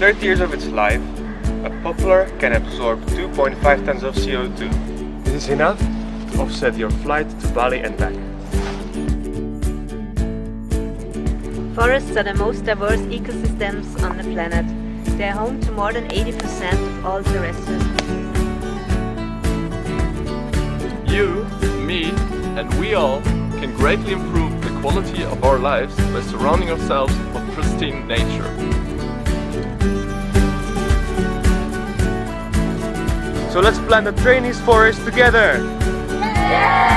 30 years of its life, a poplar can absorb 2.5 tons of CO2. This is enough to offset your flight to Bali and back. Forests are the most diverse ecosystems on the planet. They are home to more than 80% of all terrestrial species. You, me, and we all can greatly improve the quality of our lives by surrounding ourselves with pristine nature. So let's plant the trainees forest together! Yeah!